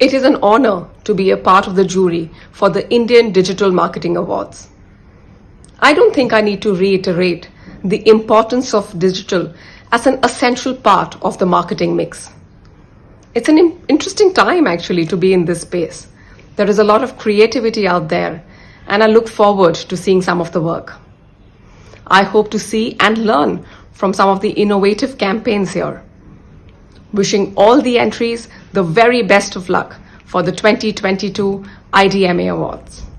It is an honor to be a part of the jury for the Indian Digital Marketing Awards. I don't think I need to reiterate the importance of digital as an essential part of the marketing mix. It's an interesting time actually to be in this space. There is a lot of creativity out there and I look forward to seeing some of the work. I hope to see and learn from some of the innovative campaigns here. Wishing all the entries the very best of luck for the 2022 IDMA Awards.